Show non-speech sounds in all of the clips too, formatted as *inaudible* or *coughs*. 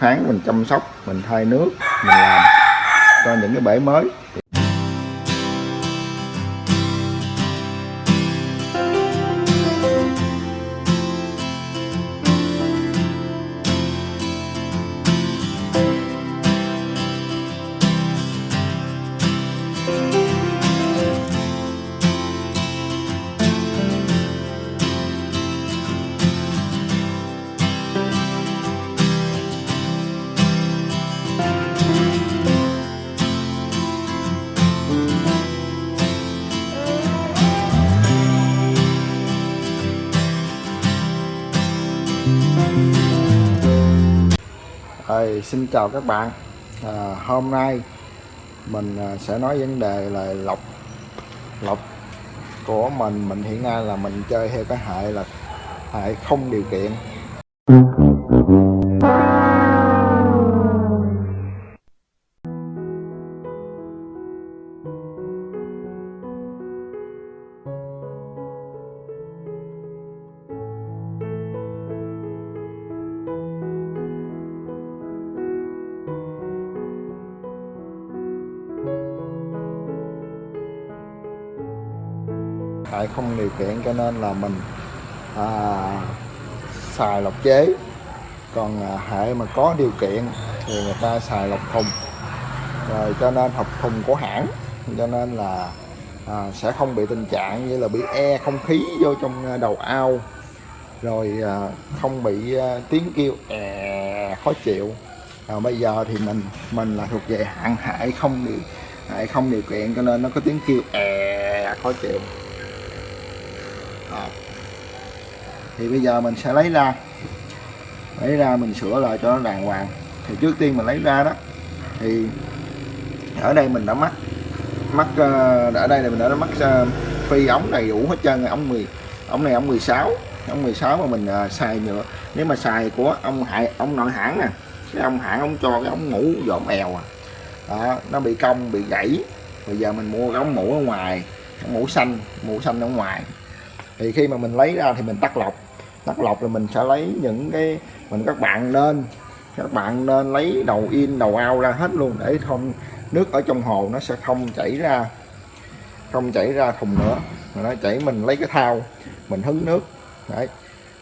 tháng mình chăm sóc mình thay nước mình làm cho những cái bể mới. Rồi, xin chào các bạn. À, hôm nay mình à, sẽ nói vấn đề là lọc lọc của mình mình hiện nay là mình chơi theo cái hệ là hệ không điều kiện. Không điều kiện cho nên là mình à, xài lọc chế. Còn à, hệ mà có điều kiện thì người ta xài lọc thùng. Rồi cho nên học thùng của hãng cho nên là à, sẽ không bị tình trạng như là bị e không khí vô trong à, đầu ao. Rồi à, không bị à, tiếng kêu è khó chịu. À, bây giờ thì mình mình là thuộc về hạn hại không điều hại không điều kiện cho nên nó có tiếng kêu è khó chịu à. thì bây giờ mình sẽ lấy ra lấy ra mình sửa lại cho nó đàng hoàng. Thì trước tiên mình lấy ra đó. Thì ở đây mình đã mắc mắc ờ, ở đây là mình đã mắc ờ, phi ống đầy đủ hết trơn ống 10 ống này ống 16 ống 16 mà mình ờ, xài nhựa. Nếu mà xài của ông hại ông nội hãng nè cái ông hãng ông cho cái ống mũ dọn èo à. Đó, nó bị cong bị gãy. Bây giờ mình mua cái ống mũ ở ngoài ống mũ xanh mũ xanh ở ngoài thì khi mà mình lấy ra thì mình tắt lọc. Tắt lọc là mình sẽ lấy những cái, mình các bạn nên, các bạn nên lấy đầu in, đầu ao ra hết luôn để không nước ở trong hồ nó sẽ không chảy ra, không chảy ra thùng nữa. Mà nó chảy mình lấy cái thao mình hứng nước. Đấy.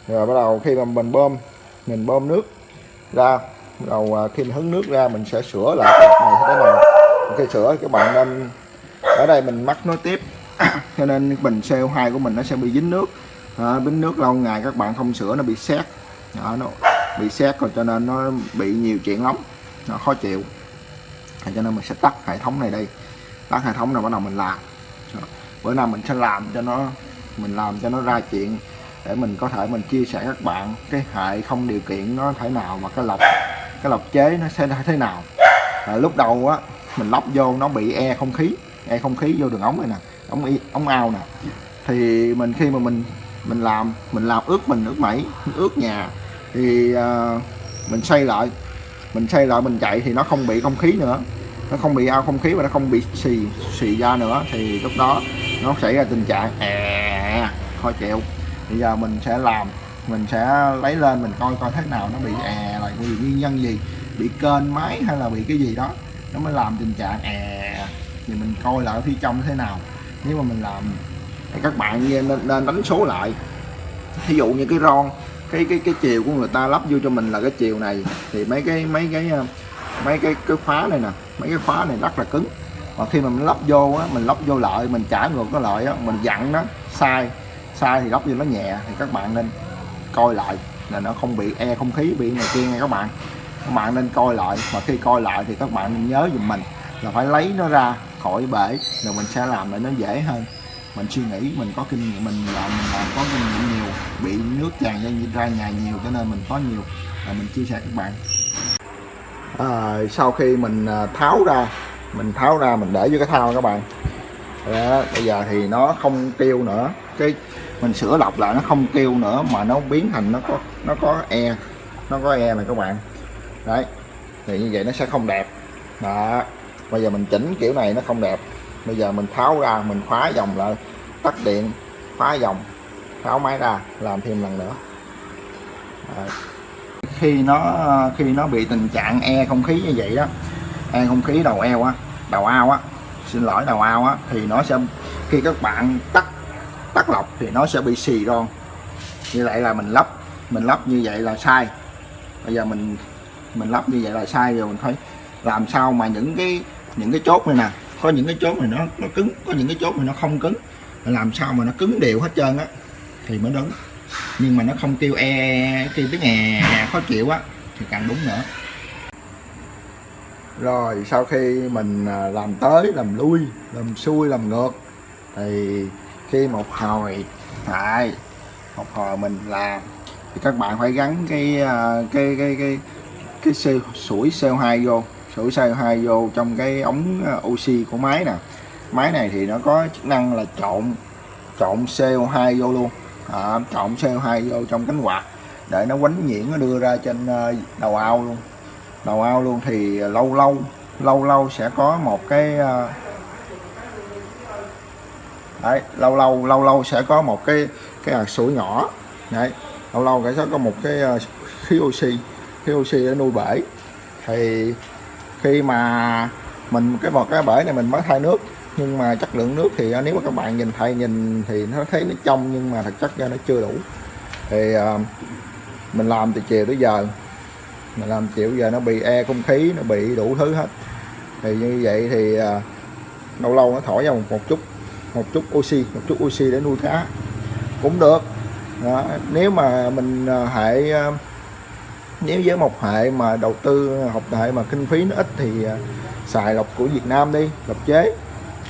Rồi bắt đầu khi mà mình bơm mình bơm nước ra, bắt đầu à, khi mình hứng nước ra mình sẽ sửa lại cái này thế nào khi sửa các bạn nên, ở đây mình mắc nối tiếp. *coughs* cho nên bình CO2 của mình nó sẽ bị dính nước. À, bính nước lâu ngày các bạn không sửa nó bị xét à, nó bị xét rồi cho nên nó bị nhiều chuyện lắm. Nó khó chịu. À, cho nên mình sẽ tắt hệ thống này đi, tắt hệ thống này bắt đầu mình làm. Bữa nào mình sẽ làm cho nó mình làm cho nó ra chuyện để mình có thể mình chia sẻ các bạn cái hệ không điều kiện nó thế nào và cái lọc cái lọc chế nó sẽ thế nào. À, lúc đầu á mình lắp vô nó bị e không khí e không khí vô đường ống này nè ống y ống ao nè. Thì mình khi mà mình mình làm mình làm ướt mình ướt mẩy ướt nhà thì uh, mình xây lại mình xây lại mình chạy thì nó không bị không khí nữa. Nó không bị ao không khí và nó không bị xì xì ra nữa. Thì lúc đó nó xảy ra tình trạng è khó chịu. Bây giờ mình sẽ làm mình sẽ lấy lên mình coi coi thế nào nó bị è là vì nguyên nhân gì bị kênh máy hay là bị cái gì đó. Nó mới làm tình trạng è thì mình coi lại phía trong thế nào nếu mà mình làm thì các bạn nên, nên đánh số lại. Ví dụ như cái ron cái cái cái chiều của người ta lắp vô cho mình là cái chiều này. Thì mấy cái mấy cái ờ, mấy cái cái khóa này nè mấy cái khóa này rất là cứng. Và khi mà mình lắp vô á mình lắp vô lợi mình trả ngược cái lợi á mình dặn nó sai sai thì lắp vô nó nhẹ thì các bạn nên coi lại là nó không bị e không khí bị này kia nha các bạn. Các bạn nên coi lại mà khi coi lại thì các bạn nên nhớ dùm mình là phải lấy nó ra khỏi bể rồi mình sẽ làm để nó dễ hơn. Mình suy nghĩ mình có kinh nghiệm mình làm mình làm có kinh nghiệm nhiều bị nước tràn ra nhà nhiều cho nên mình có nhiều. Là mình chia sẻ các bạn. À, sau khi mình à, tháo ra mình tháo ra mình để vô cái thao các bạn. Đó, bây giờ thì nó không kêu nữa. Cái mình sửa lọc lại nó không kêu nữa mà nó biến thành nó có nó có e nó có e này các bạn. Đấy thì như vậy nó sẽ không đẹp. Đó bây giờ mình chỉnh kiểu này nó không đẹp. Bây giờ mình tháo ra, mình khóa dòng lại, tắt điện, khóa dòng, tháo máy ra, làm thêm lần nữa. Đấy. khi nó khi nó bị tình trạng e không khí như vậy đó e không khí đầu eo á, đầu ao á, xin lỗi, đầu ao á, thì nó sẽ, khi các bạn tắt tắt lọc thì nó sẽ bị xì ron. Như vậy là mình lắp mình lắp như vậy là sai. Bây giờ mình mình lắp như vậy là sai rồi, mình phải làm sao mà những cái những cái chốt này nè, có những cái chốt này nó nó cứng, có những cái chốt này nó không cứng. Làm sao mà nó cứng đều hết trơn á, thì mới đúng. Nhưng mà nó không kêu e kêu tiếng nghe khó chịu á, thì càng đúng nữa. Rồi, sau khi mình à, làm tới, làm lui, làm xuôi, làm ngược, thì khi một hồi, tại, một hồi mình làm, thì các bạn phải gắn cái cái cái cái cái cái sủi CO2 vô sủi CO2 vô trong cái ống ờ, oxy của máy nè. Máy này thì nó có chức năng là trộn trộn CO2 vô luôn. À, trộn CO2 vô trong cánh quạt để nó quánh nhiễn nó đưa ra trên ờ, đầu ao luôn. Đầu ao luôn thì lâu lâu lâu lâu sẽ có một cái ờ, đấy lâu lâu lâu lâu sẽ có một cái cái hạt sủi nhỏ. Đấy lâu lâu sẽ có một cái khí oxy khí oxy để nuôi bể. Thì khi mà mình cái vào cái bể này mình mới thay nước. Nhưng mà chất lượng nước thì à, nếu mà các bạn nhìn thay nhìn thì nó thấy nó trong nhưng mà thực chất ra nó chưa đủ. Thì uh, mình làm từ chiều tới giờ. Mình làm chiều giờ nó bị e không khí nó bị đủ thứ hết. Thì như vậy thì à, lâu lâu nó thổi ra một, một chút một chút oxy một chút oxy để nuôi cá. Cũng được. Đó. nếu mà mình à, hệ nếu với một hệ mà đầu tư học hệ mà kinh phí nó ít thì à, xài lọc của Việt Nam đi lọc chế.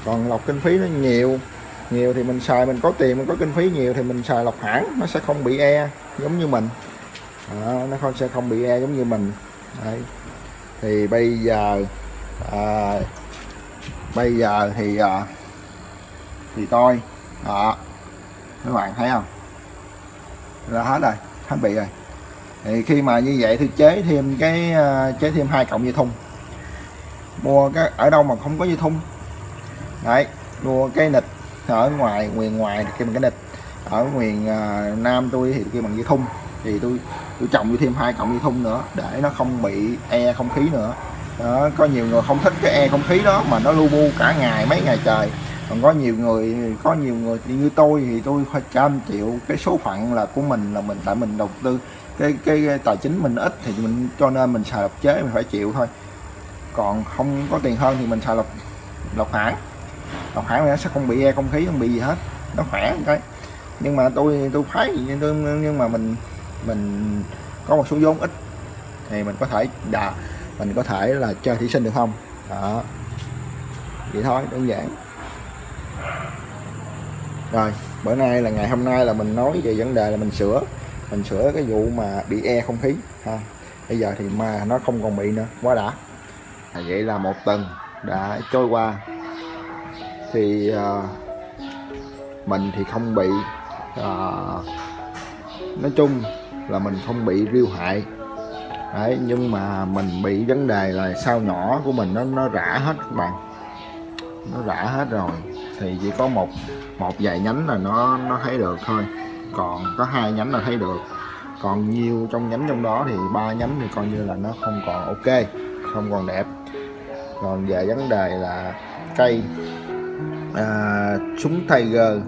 Còn lọc kinh phí nó nhiều nhiều thì mình xài mình có tiền mình có kinh phí nhiều thì mình xài lọc hãng nó sẽ không bị e giống như mình. À, nó không sẽ không bị e giống như mình. Đấy. thì bây giờ à, bây giờ thì à, thì tôi đó. Các bạn thấy không? Là hết rồi hết bị rồi thì khi mà như vậy thì chế thêm cái ờ, chế thêm hai cộng dây thun. Mua cái ở đâu mà không có dây thun. Đấy mua cái nịch ở ngoài ngoài ngoài thì kêu bằng cái nịch. Ở miền uh, nam tôi thì kêu bằng dây thun. Thì tôi tôi trồng thêm hai cộng dây thun nữa để nó không bị e không khí nữa. Đó, có nhiều người không thích cái e không khí đó mà nó lu bu cả ngày mấy ngày trời. Còn có nhiều người có nhiều người như tôi thì tôi phải trăm triệu cái số phận là của mình là mình tại mình đầu tư cái cái, tài chính mình ít thì mình cho nên mình xài lọc chế mình phải chịu thôi. Còn không có tiền hơn thì mình xài lọc lọc hãng. Lọc hãng nó sẽ không bị e không khí không bị gì hết. Nó khỏe cái. Nhưng mà tôi tôi thấy nhưng mà mình mình có một số vốn ít thì mình có thể đà mình có thể là chơi thí sinh được không? Đó. Vậy thôi đơn giản. Rồi bữa nay là ngày hôm nay là mình nói về vấn đề là mình sửa mình sửa cái vụ mà bị e không khí ha. Bây giờ thì mà nó không còn bị nữa quá đã. À, vậy là một tuần đã trôi qua. Thì uh, mình thì không bị uh, nói chung là mình không bị riêu hại. Đấy nhưng mà mình bị vấn đề là sao nhỏ của mình nó nó rã hết các bạn. Nó rã hết rồi. Thì chỉ có một một vài nhánh là nó nó thấy được thôi còn có hai nhánh là thấy được. Còn nhiều trong nhánh trong đó thì ba nhánh thì coi như là nó không còn ok không còn đẹp. Còn về vấn đề là cây à, súng Tiger.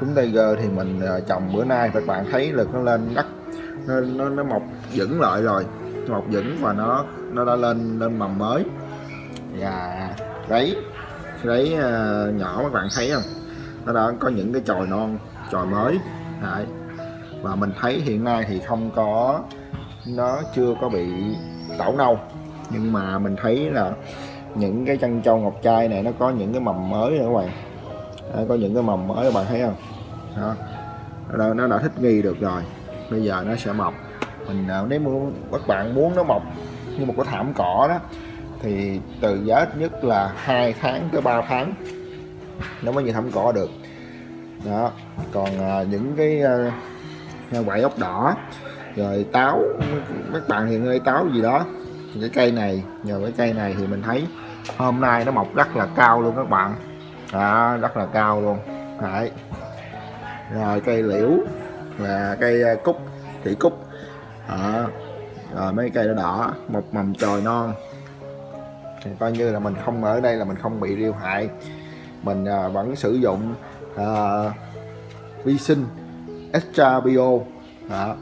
Súng Tiger thì mình à, trồng bữa nay các bạn thấy là nó lên đất nó, nó, nó mọc vững lại rồi. Mọc vững và nó nó đã lên lên mầm mới. Và đấy đấy à, nhỏ các bạn thấy không? Nó đã có những cái chồi non chồi mới đấy. và mình thấy hiện nay thì không có nó chưa có bị tảo nâu. Nhưng mà mình thấy là những cái chân châu ngọc trai này nó có những cái mầm mới nữa các bạn. Đấy, có những cái mầm mới các bạn thấy không? Đó. Nó, nó đã thích nghi được rồi. Bây giờ nó sẽ mọc. Mình à, nếu muốn các bạn muốn nó mọc như một cái thảm cỏ đó thì từ giá ít nhất là hai tháng tới 3 tháng nó mới như thảm cỏ được đó còn à, những cái à, quậy ốc đỏ rồi táo các bạn hiện ngay táo gì đó. Cái cây này nhờ cái cây này thì mình thấy hôm nay nó mọc rất là cao luôn các bạn. Đó, rất là cao luôn. Đấy. rồi cây liễu và cây à, cúc thị cúc. Đó. rồi mấy cây nó đỏ một mầm chồi non. Thì coi như là mình không ở đây là mình không bị riêu hại. Mình à, vẫn sử dụng à, vi sinh extra bio đó.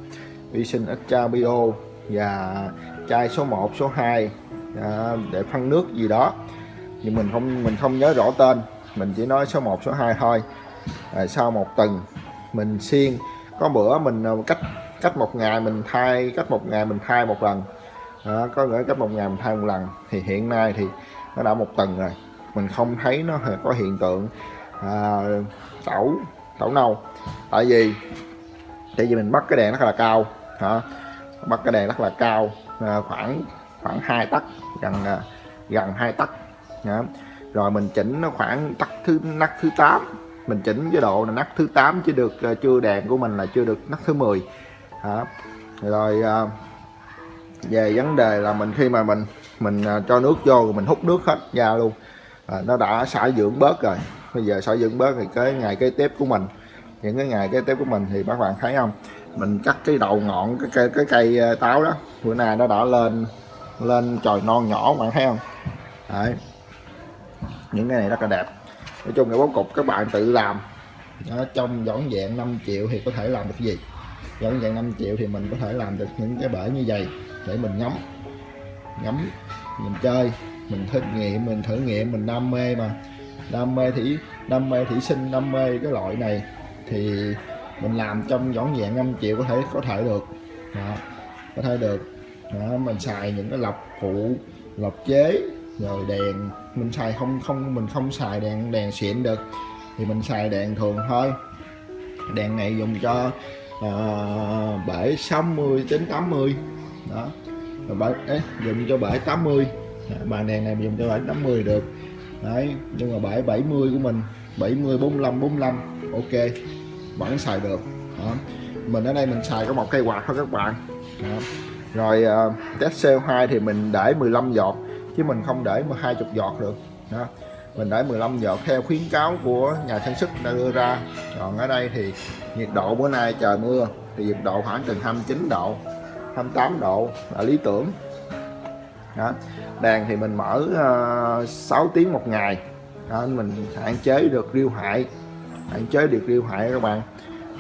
vi sinh extra bio và chai số 1 số 2 à, để phân nước gì đó. Nhưng mình không mình không nhớ rõ tên. Mình chỉ nói số 1 số 2 thôi. À, sau một tuần mình xiên có bữa mình à, cách cách một ngày mình thay cách một ngày mình thay một lần. Đó, có nghĩa cách một ngày mình thay một lần. Thì hiện nay thì nó đã một tuần rồi. Mình không thấy nó có hiện tượng à, tẩu. Tẩu nâu. Tại vì tại vì mình bắt cái đèn rất là cao hả? Bắt cái đèn rất là cao à, khoảng khoảng hai tấc gần à, gần hai tấc rồi mình chỉnh nó khoảng tắc thứ nắp thứ 8 mình chỉnh chế độ là nắp thứ 8 chứ được à, chưa đèn của mình là chưa được nắp thứ 10 hả? Rồi à, về vấn đề là mình khi mà mình mình à, cho nước vô rồi mình hút nước hết ra luôn. À, nó đã xả dưỡng bớt rồi bây giờ xả dưỡng bớt thì cái ngày kế tiếp của mình. Những cái ngày kế tiếp của mình thì các bạn thấy không? Mình cắt cái đầu ngọn cái cây cái cây ờ, táo đó. Bữa nay nó đã lên lên trời non nhỏ bạn thấy không? Đấy. những cái này rất là đẹp. Nói chung cái bố cục các bạn tự làm. Đó, trong dọn dẹn 5 triệu thì có thể làm được cái gì? Dọn dẹn 5 triệu thì mình có thể làm được những cái bể như vậy để mình ngắm. Ngắm mình chơi mình thử nghiệm mình thử nghiệm mình đam mê mà đam mê thủy đam mê thủy sinh đam mê cái loại này thì mình làm trong dọn dẹn 5 triệu có thể có thể được. Đó, có thể được. Đó, mình xài những cái lọc phụ lọc chế rồi đèn. Mình xài không không mình không xài đèn đèn xịn được. Thì mình xài đèn thường thôi. Đèn này dùng cho uh, bể 60 đến 80 đó rồi bể ấy, dùng cho bể 80 bàn đèn này dùng cho bể 80 được đấy nhưng mà bể 70 của mình 70 45 45 ok vẫn xài được. Đó. mình ở đây mình xài có một cây quạt thôi các bạn. Đó. rồi uh, test CO2 thì mình để 15 giọt chứ mình không để 20 giọt được. Đó mình để 15 giọt theo khuyến cáo của nhà sản xuất đã đưa ra. Còn ở đây thì nhiệt độ bữa nay trời mưa thì nhiệt độ khoảng từ 29 độ 28 độ là lý tưởng đó. đàn thì mình mở ờ, uh, 6 tiếng một ngày. Đó, mình hạn chế được riêu hại. Hạn chế được riêu hại các bạn.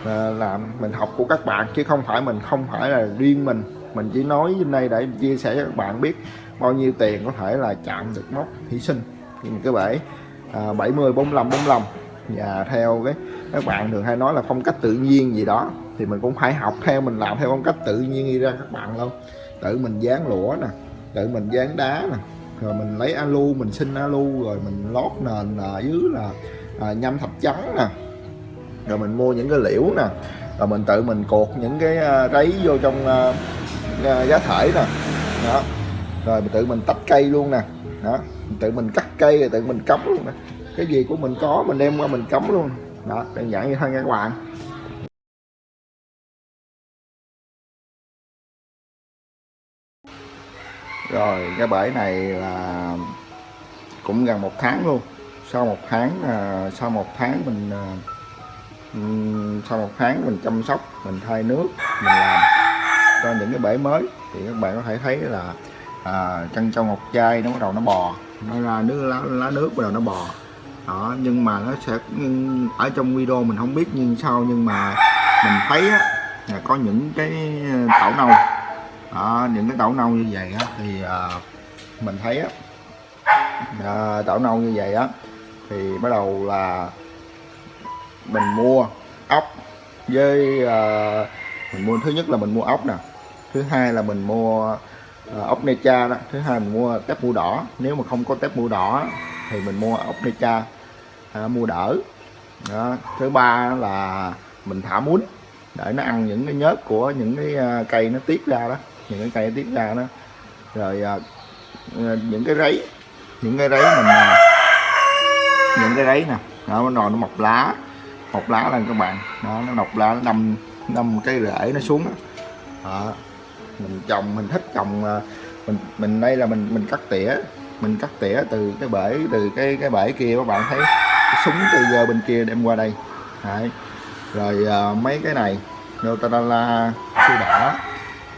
À, làm mình học của các bạn chứ không phải mình không phải là riêng mình. Mình chỉ nói trên đây để chia sẻ cho các bạn biết bao nhiêu tiền có thể là chạm được mốc hy sinh. Cái bể à, 70 45 45 và theo cái các bạn thường hay nói là phong cách tự nhiên gì đó thì mình cũng phải học theo mình làm theo phong cách tự nhiên đi ra các bạn luôn. Tự mình dán lũa nè tự mình dán đá nè. Rồi mình lấy alu mình xin alu rồi mình lót nền ở dưới là à, nhâm thạch trắng nè. Rồi mình mua những cái liễu nè. Rồi mình tự mình cột những cái à, uh, ráy vô trong uh, giá thể nè. Đó. Rồi mình tự mình tách cây luôn nè. Đó. Tự mình cắt cây rồi tự mình cắm luôn nè. Cái gì của mình có mình đem qua mình cắm luôn. Đó đơn giản như thôi nha các bạn rồi cái bể này là cũng gần một tháng luôn. Sau một tháng à, sau một tháng mình à, sau một tháng mình chăm sóc mình thay nước mình làm cho những cái bể mới thì các bạn có thể thấy là à, chân trong một chai nó bắt đầu nó bò nó ra nước lá, lá nước bắt đầu nó bò. Đó nhưng mà nó sẽ ở trong video mình không biết nhưng sao nhưng mà mình thấy á, là có những cái tảo nâu đó, những cái tảo nâu như vậy á, thì à, mình thấy á, à, tảo nâu như vậy á thì bắt đầu là mình mua ốc với à, mình mua thứ nhất là mình mua ốc nè thứ hai là mình mua à, ốc necha đó thứ hai mình mua tép mua đỏ nếu mà không có tép mua đỏ thì mình mua ốc necha à, mua đỡ đó. thứ ba là mình thả muối để nó ăn những cái nhớt của những cái cây nó tiết ra đó những cái cây tiếp tiết ra đó. Rồi à, à, những cái rấy. Những cái rấy mình à, những cái rấy nè. Đó nó nó mọc lá. Mọc lá lên các bạn. Đó nó mọc lá nó đâm đâm cái rễ nó xuống đó. đó. Mình trồng mình thích trồng à, mình mình đây là mình mình cắt tỉa. Mình cắt tỉa từ cái bể từ cái cái bể kia các bạn thấy. Cái súng từ giờ bên kia đem qua đây. Đấy. rồi uh, mấy cái này. Nutella su đỏ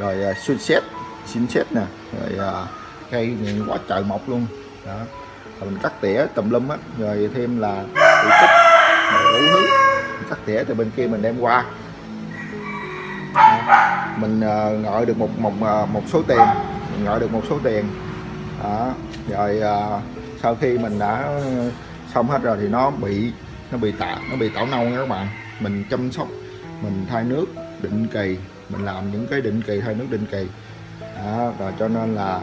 rồi uh, xét xin xét nè. Rồi à, cây cây quá trời mọc luôn. Đó. Rồi mình cắt tỉa tùm lum á. Rồi thêm là bị tích rồi đủ thứ mình cắt tỉa từ bên kia mình đem qua. Mình à, uh, gọi được một một một số tiền. Mình gọi được một số tiền. Đó. rồi uh, sau khi mình đã xong hết rồi thì nó bị nó bị tạ nó bị tảo nâu nha các bạn. Mình chăm sóc mình thay nước định kỳ mình làm những cái định kỳ thay nước định kỳ. Đó, rồi cho nên là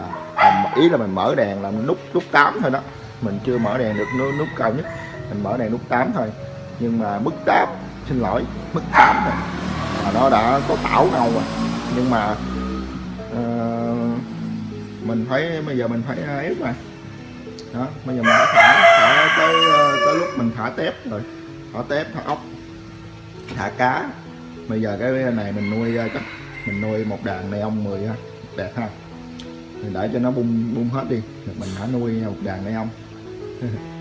ý là mình mở đèn là nút nút 8 thôi đó. Mình chưa mở đèn được nút, nút cao nhất. Mình mở đèn nút 8 thôi. Nhưng mà mức 8 xin lỗi mức 8 rồi mà nó đã có tảo nâu rồi. Nhưng mà uh, mình phải bây giờ mình phải ờ, ép rồi đó bây giờ mình phải thả, thả tới ờ, tới lúc mình thả tép rồi. Thả tép thả ốc thả cá bây giờ cái này mình nuôi ờ, chắc mình nuôi một đàn này ông 10 ha đẹp ha. Mình để cho nó bung bung hết đi mình đã nuôi một đàn này ông. *laughs*